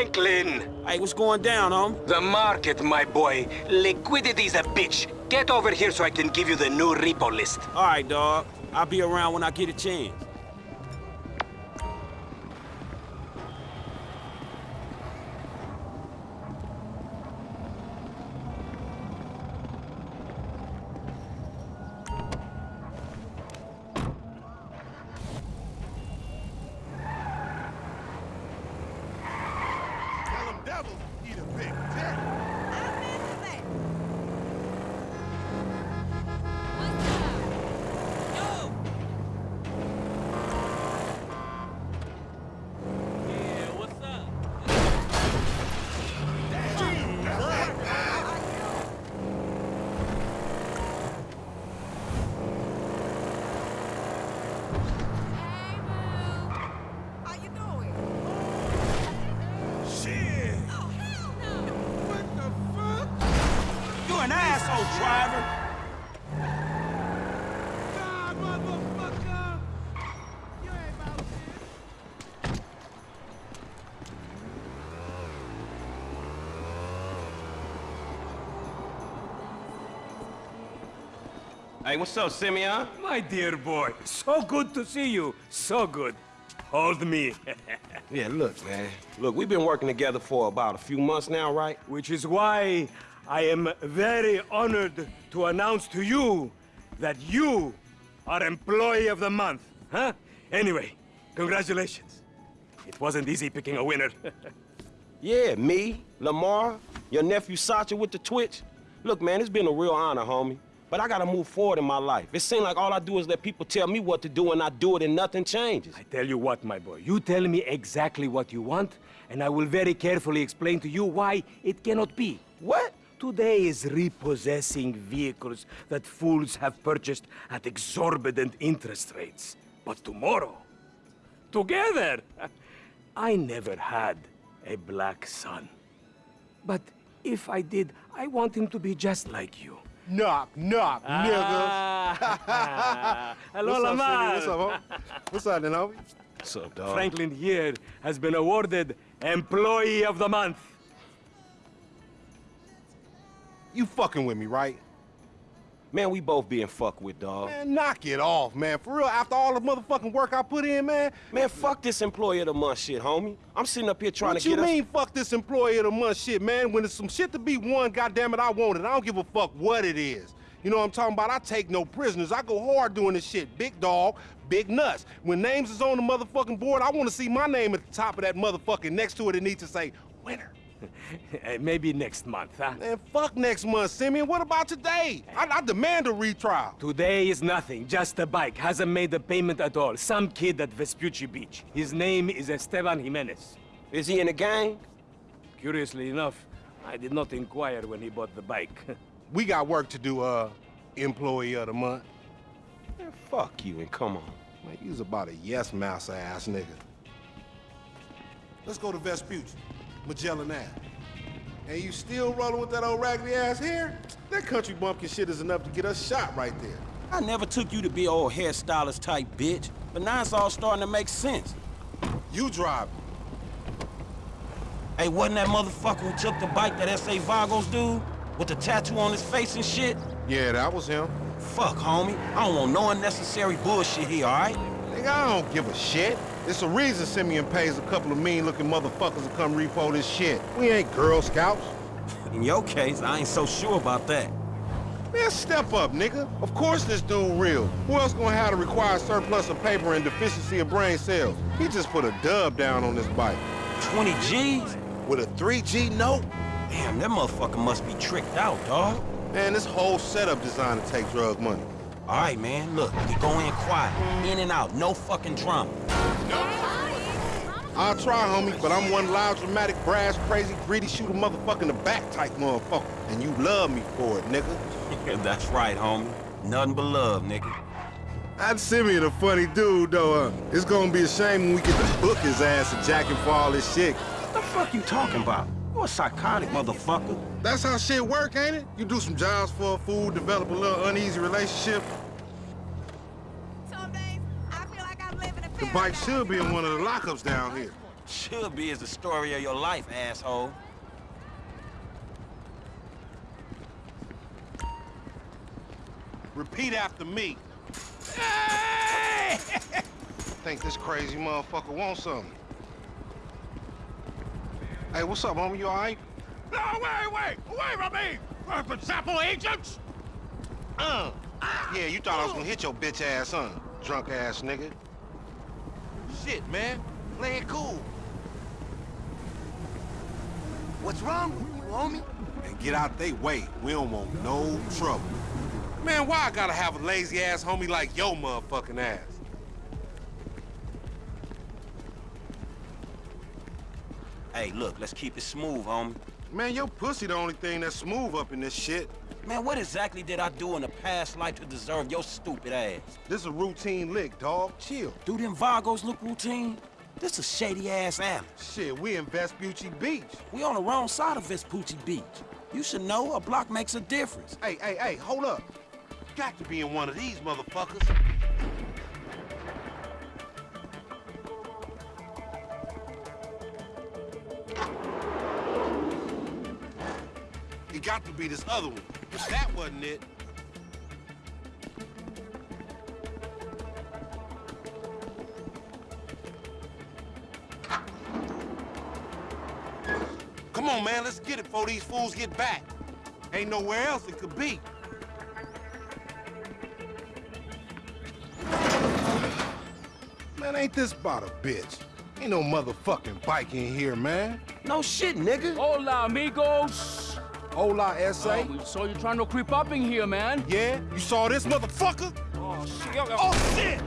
Franklin! Hey, what's going down, homie? The market, my boy. Liquidity's a bitch. Get over here so I can give you the new repo list. All right, dog. I'll be around when I get a chance. Hey, what's up, Simeon? My dear boy, so good to see you. So good. Hold me. Yeah, look, man. Look, we've been working together for about a few months now, right? Which is why I am very honored to announce to you that you are Employee of the Month. Huh? Anyway, congratulations. It wasn't easy picking a winner. Yeah, me, Lamar, your nephew Sacha with the Twitch. Look, man, it's been a real honor, homie. But I gotta move forward in my life. It seems like all I do is let people tell me what to do and I do it and nothing changes. I tell you what, my boy. You tell me exactly what you want, and I will very carefully explain to you why it cannot be. What? Today is repossessing vehicles that fools have purchased at exorbitant interest rates. But tomorrow, together, I never had a black son. But if I did, I want him to be just like you. Knock, knock, niggas. Ah. Hello, What's up, Lamar. City? What's up, homie? What's up, then, homie? What's up, dog? Franklin here has been awarded Employee of the Month. You fucking with me, right? Man, we both being fucked with, dog. Man, knock it off, man. For real, after all the motherfucking work I put in, man. Man, fuck this employee of the month shit, homie. I'm sitting up here trying what to you get mean, fuck this employee of the month shit, man? When there's some shit to be won, goddamn it, I want it. I don't give a fuck what it is. You know what I'm talking about? I take no prisoners. I go hard doing this shit. Big dog, big nuts. When names is on the motherfucking board, I want to see my name at the top of that motherfucking next to it. It needs to say winner. Maybe next month, huh? Man, fuck next month, Simeon. What about today? I, I demand a retrial. Today is nothing, just a bike. Hasn't made a payment at all. Some kid at Vespucci Beach. His name is Esteban Jimenez. Is he in the gang? Curiously enough, I did not inquire when he bought the bike. We got work to do, uh, employee of the month. Man, fuck you and come on. Man, you's about a yes mouse ass nigga. Let's go to Vespucci, Magellan Ave. And you still rolling with that old raggedy ass hair? That country bumpkin shit is enough to get us shot right there. I never took you to be old hairstylist type bitch, but now it's all starting to make sense. You drive. Hey, wasn't that motherfucker who took the bike that S.A. Vagos dude? With the tattoo on his face and shit? Yeah, that was him. Fuck, homie. I don't want no unnecessary bullshit here, all right? Nigga, I don't give a shit. It's a reason Simeon pays a couple of mean-looking motherfuckers to come repo this shit. We ain't Girl Scouts. In your case, I ain't so sure about that. Man, step up, nigga. Of course this dude real. Who else gonna have the required surplus of paper and deficiency of brain cells? He just put a dub down on this bike. 20 G's? With a 3G note? Damn, that motherfucker must be tricked out, dog. Man, this whole setup designed to take drug money. All right, man, look, we go in quiet, in and out, no fucking drama. I'll try, homie, but I'm one loud, dramatic, brass, crazy, greedy, shoot a motherfucker in the back type motherfucker. And you love me for it, nigga. That's right, homie. Nothing but love, nigga. That Simeon a funny dude, though. Huh? It's gonna be a shame when we get to book his ass and jack him for all this shit. What the fuck you talking about? You a psychotic motherfucker. That's how shit work, ain't it? You do some jobs for a fool, develop a little uneasy relationship. Some days, I feel like I'm living in The bike should be in one of the lockups down here. Should be is the story of your life, asshole. Repeat after me. Hey! Think this crazy motherfucker wants something. Hey, what's up, homie? You all right? No, wait, wait! Away from me! Uh, Gestapo agents! Uh. Yeah, you thought I was gonna hit your bitch ass, huh? Drunk ass nigga. Shit, man. Play it cool. What's wrong with you, homie? And get out they way. We don't want no trouble. Man, why I gotta have a lazy ass homie like your motherfucking ass? Hey, look, let's keep it smooth, homie. Man, your pussy the only thing that's smooth up in this shit. Man, what exactly did I do in a past life to deserve your stupid ass? This a routine lick, dog. Chill. Do them Vagos look routine? This a shady-ass alley. Shit, we in Vespucci Beach. We on the wrong side of Vespucci Beach. You should know a block makes a difference. Hey, hey, hey, hold up. Got to be in one of these motherfuckers. It got to be this other one. But that wasn't it. Come on, man, let's get it before these fools get back. Ain't nowhere else it could be. Man, ain't this about a bitch? Ain't no motherfucking bike in here, man. No shit, nigga. Hola, amigos. Hola, S.A. Oh, we saw you trying to creep up in here, man. Yeah? You saw this motherfucker? Oh, shit. Oh, shit!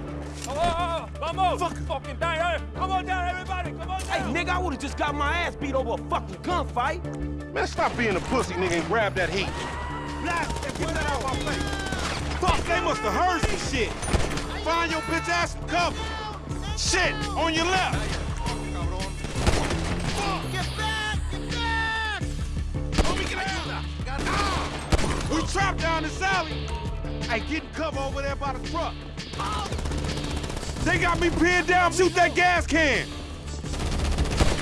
Oh, oh, oh, oh, vamos. Fuck. Fucking down. Hey, eh? come on down, everybody. Come on down. Hey, down. nigga, I would've just got my ass beat over a fucking gunfight. Man, stop being a pussy, nigga, and grab that heat. Blast and get that out my face. Fuck, they must have heard some shit. Find your bitch ass some cover. Shit, on your left. Hey, get in cover over there by the truck. They got me pinned down. Shoot that gas can.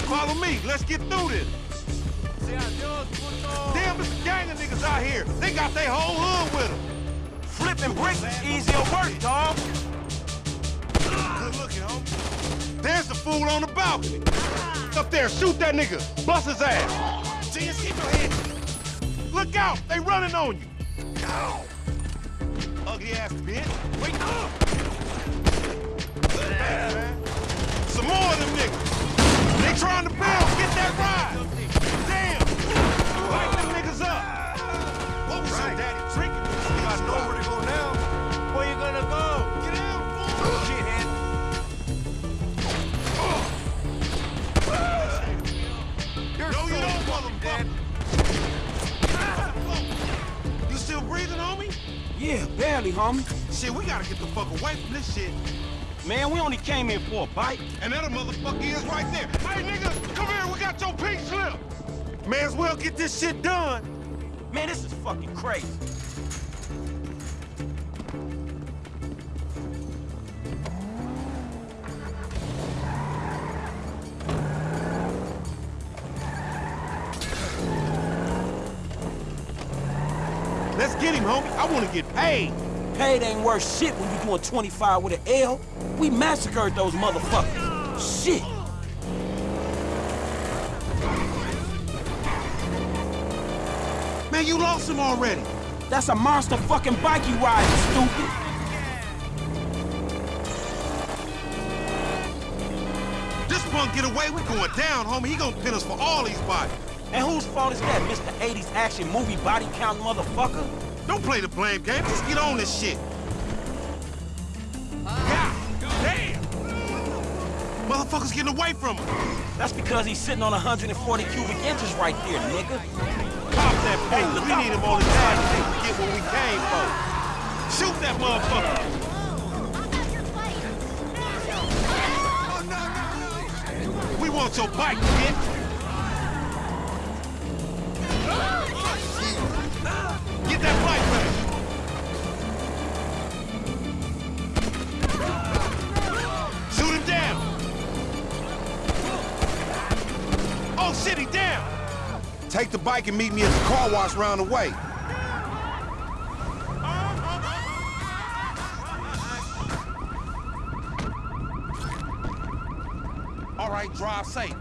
Follow me. Let's get through this. Damn, it's a gang of niggas out here. They got their whole hood with them. Flipping bricks is easier work, dog. Good looking, homie. There's the fool on the balcony. Up there, shoot that nigga. Bust his ass. Keep your head. Look out, they running on you. Ugly ass bitch. Wait up. Some more of them niggas. They trying to build. Get that ride. Shit, we gotta get the fuck away from this shit. Man, we only came here for a bite. And that a motherfucker is right there. Hey, nigga, come here. We got your pink slip. May as well get this shit done. Man, this is fucking crazy. Let's get him, homie. I want to get paid. Paid ain't worth shit when you doing 25 with an L. We massacred those motherfuckers. Shit. Man, you lost him already. That's a monster fucking bike you riding, stupid. This punk get away, we going down, homie. He gonna pin us for all these bodies. And whose fault is that, Mr. 80s action movie body count motherfucker? Don't play the blame game. Just get on this shit. God damn! Motherfuckers getting away from him. That's because he's sitting on 140 cubic inches right there, nigga. Pop that. We need him on his ass to get what we came for. Shoot that motherfucker. We want your bike, bitch. Bike and meet me at the car wash round the way. All right, drive safe.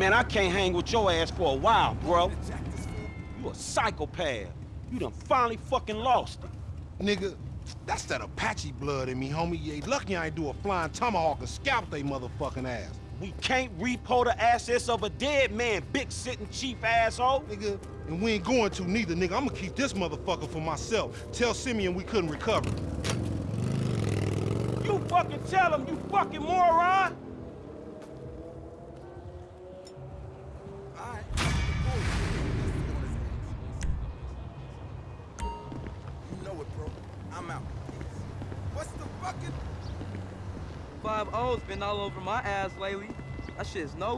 Man, I can't hang with your ass for a while, bro. You a psychopath. You done finally fucking lost it. Nigga, that's that Apache blood in me, homie. You ain't lucky I ain't do a flying tomahawk and scalp they motherfucking ass. We can't repo the assets of a dead man, big sitting cheap asshole. Nigga, and we ain't going to neither, nigga. I'm gonna keep this motherfucker for myself. Tell Simeon we couldn't recover. You fucking tell him, you fucking moron. All over my ass lately. That shit's no